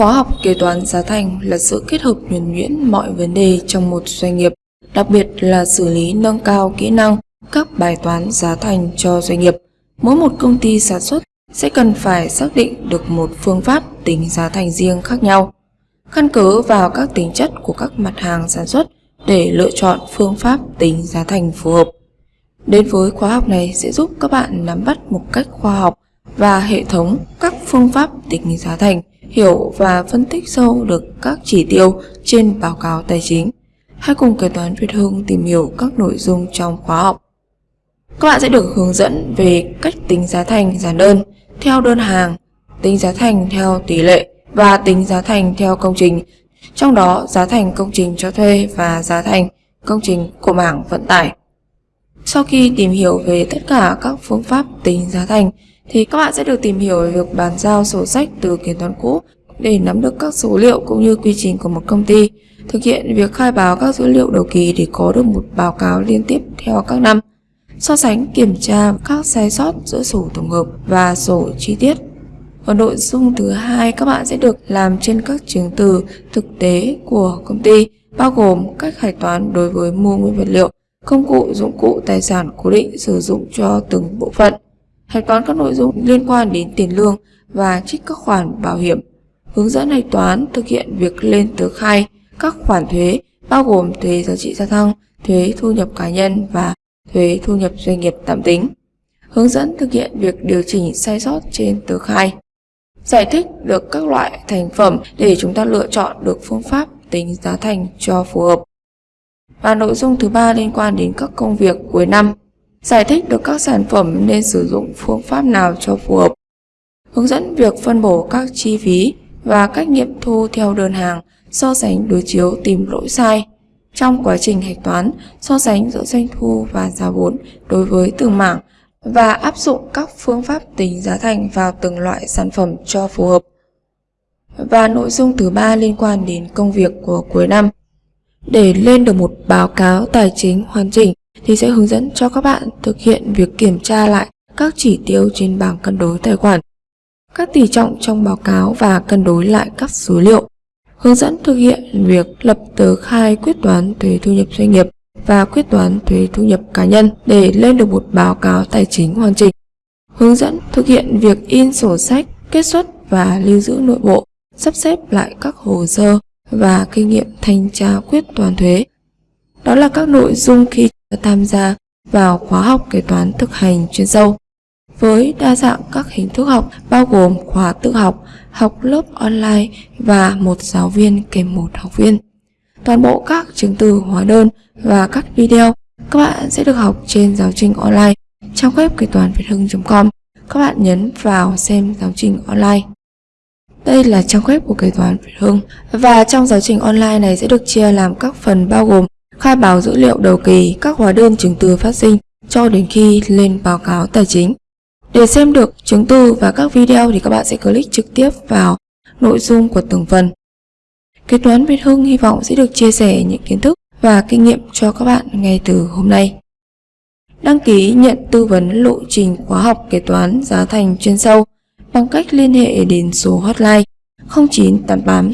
Khóa học kế toán giá thành là sự kết hợp nhuần nhuyễn mọi vấn đề trong một doanh nghiệp, đặc biệt là xử lý nâng cao kỹ năng các bài toán giá thành cho doanh nghiệp. Mỗi một công ty sản xuất sẽ cần phải xác định được một phương pháp tính giá thành riêng khác nhau, căn cứ vào các tính chất của các mặt hàng sản xuất để lựa chọn phương pháp tính giá thành phù hợp. Đến với khóa học này sẽ giúp các bạn nắm bắt một cách khoa học và hệ thống các phương pháp tính giá thành, hiểu và phân tích sâu được các chỉ tiêu trên báo cáo tài chính. Hãy cùng kế toán Việt Hưng tìm hiểu các nội dung trong khóa học. Các bạn sẽ được hướng dẫn về cách tính giá thành giản đơn theo đơn hàng, tính giá thành theo tỷ lệ và tính giá thành theo công trình. Trong đó, giá thành công trình cho thuê và giá thành công trình của mảng vận tải. Sau khi tìm hiểu về tất cả các phương pháp tính giá thành, thì các bạn sẽ được tìm hiểu về việc bàn giao sổ sách từ kiểm toán cũ để nắm được các số liệu cũng như quy trình của một công ty, thực hiện việc khai báo các dữ liệu đầu kỳ để có được một báo cáo liên tiếp theo các năm, so sánh kiểm tra các sai sót giữa sổ tổng hợp và sổ chi tiết. Ở nội dung thứ hai các bạn sẽ được làm trên các chứng từ thực tế của công ty, bao gồm cách hạch toán đối với mua nguyên vật liệu, công cụ, dụng cụ, tài sản cố định sử dụng cho từng bộ phận. Hạch toán các nội dung liên quan đến tiền lương và trích các khoản bảo hiểm. Hướng dẫn hạch toán thực hiện việc lên tờ khai các khoản thuế bao gồm thuế giá trị gia tăng, thuế thu nhập cá nhân và thuế thu nhập doanh nghiệp tạm tính. Hướng dẫn thực hiện việc điều chỉnh sai sót trên tờ khai. Giải thích được các loại thành phẩm để chúng ta lựa chọn được phương pháp tính giá thành cho phù hợp. Và nội dung thứ ba liên quan đến các công việc cuối năm. Giải thích được các sản phẩm nên sử dụng phương pháp nào cho phù hợp. Hướng dẫn việc phân bổ các chi phí và cách nghiệm thu theo đơn hàng, so sánh đối chiếu tìm lỗi sai. Trong quá trình hạch toán, so sánh giữa doanh thu và giá vốn đối với từng mảng và áp dụng các phương pháp tính giá thành vào từng loại sản phẩm cho phù hợp. Và nội dung thứ ba liên quan đến công việc của cuối năm. Để lên được một báo cáo tài chính hoàn chỉnh thì sẽ hướng dẫn cho các bạn thực hiện việc kiểm tra lại các chỉ tiêu trên bảng cân đối tài khoản, các tỷ trọng trong báo cáo và cân đối lại các số liệu. Hướng dẫn thực hiện việc lập tờ khai quyết toán thuế thu nhập doanh nghiệp và quyết toán thuế thu nhập cá nhân để lên được một báo cáo tài chính hoàn chỉnh. Hướng dẫn thực hiện việc in sổ sách, kết xuất và lưu giữ nội bộ, sắp xếp lại các hồ sơ và kinh nghiệm thanh tra quyết toán thuế. Đó là các nội dung khi tham gia vào khóa học kế toán thực hành chuyên sâu. Với đa dạng các hình thức học bao gồm khóa tự học, học lớp online và một giáo viên kèm một học viên. Toàn bộ các chứng từ hóa đơn và các video các bạn sẽ được học trên giáo trình online trong web kế toán việt hưng.com. Các bạn nhấn vào xem giáo trình online. Đây là trang web của kế toán Việt Hưng và trong giáo trình online này sẽ được chia làm các phần bao gồm khai báo dữ liệu đầu kỳ, các hóa đơn chứng từ phát sinh cho đến khi lên báo cáo tài chính. Để xem được chứng từ và các video thì các bạn sẽ click trực tiếp vào nội dung của từng phần. Kế toán Việt Hưng hy vọng sẽ được chia sẻ những kiến thức và kinh nghiệm cho các bạn ngay từ hôm nay. Đăng ký nhận tư vấn lộ trình khóa học kế toán giá thành chuyên sâu bằng cách liên hệ đến số hotline 0988